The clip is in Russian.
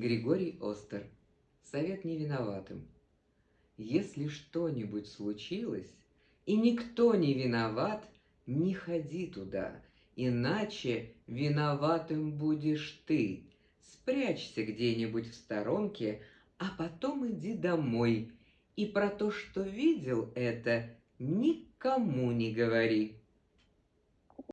Григорий Остер. Совет невиноватым. Если что-нибудь случилось, и никто не виноват, не ходи туда, иначе виноватым будешь ты. Спрячься где-нибудь в сторонке, а потом иди домой. И про то, что видел это, никому не говори.